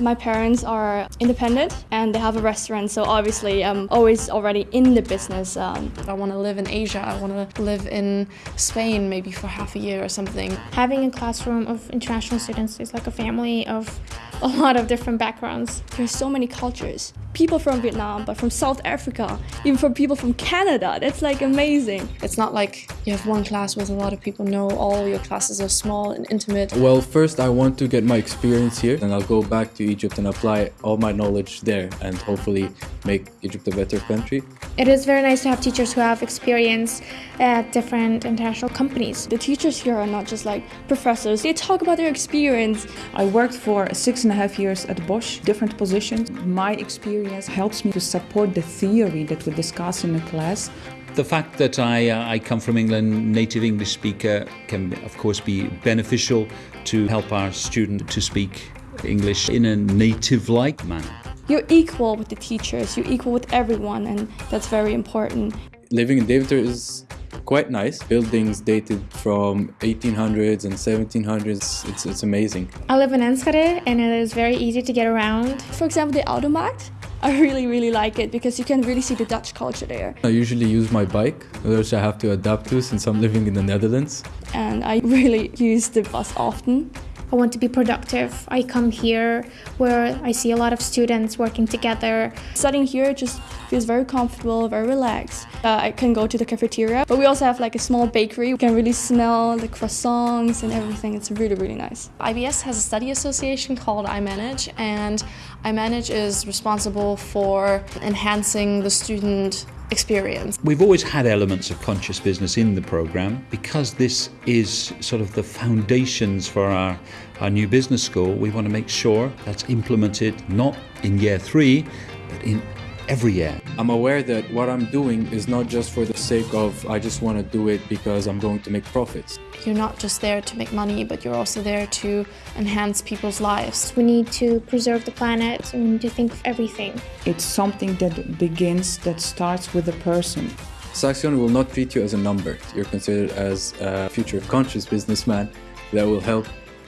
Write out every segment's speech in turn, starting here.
My parents are independent and they have a restaurant, so obviously I'm always already in the business. Um, I want to live in Asia, I want to live in Spain maybe for half a year or something. Having a classroom of international students is like a family of a lot of different backgrounds. There's so many cultures. People from Vietnam, but from South Africa, even from people from Canada. That's like amazing. It's not like you have one class with a lot of people. No, all your classes are small and intimate. Well, first I want to get my experience here and I'll go back to Egypt and apply all my knowledge there and hopefully make Egypt a better country. It is very nice to have teachers who have experience at different international companies. The teachers here are not just like professors, they talk about their experience. I worked for six and a half years at Bosch, different positions. My experience helps me to support the theory that we discuss in the class. The fact that I, uh, I come from England, native English speaker, can of course be beneficial to help our student to speak English in a native-like manner. You're equal with the teachers, you're equal with everyone, and that's very important. Living in Deventer is quite nice. Buildings dated from 1800s and 1700s. It's, it's amazing. I live in Enschede and it is very easy to get around. For example, the Oude Markt. I really, really like it because you can really see the Dutch culture there. I usually use my bike, which I have to adapt to since I'm living in the Netherlands. And I really use the bus often. I want to be productive. I come here where I see a lot of students working together. Studying here just feels very comfortable, very relaxed. Uh, I can go to the cafeteria, but we also have like a small bakery. You can really smell the croissants and everything. It's really, really nice. IBS has a study association called iManage, and iManage is responsible for enhancing the student experience. We've always had elements of conscious business in the program because this is sort of the foundations for our, our new business school. We want to make sure that's implemented not in year three, but in every year. I'm aware that what I'm doing is not just for the sake of I just want to do it because I'm going to make profits. You're not just there to make money, but you're also there to enhance people's lives. We need to preserve the planet and we need to think of everything. It's something that begins, that starts with a person. Saxion will not treat you as a number. You're considered as a future conscious businessman that will help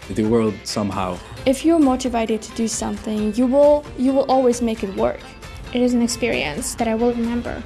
the world somehow. If you're motivated to do something, you will you will always make it work. It is an experience that I will remember.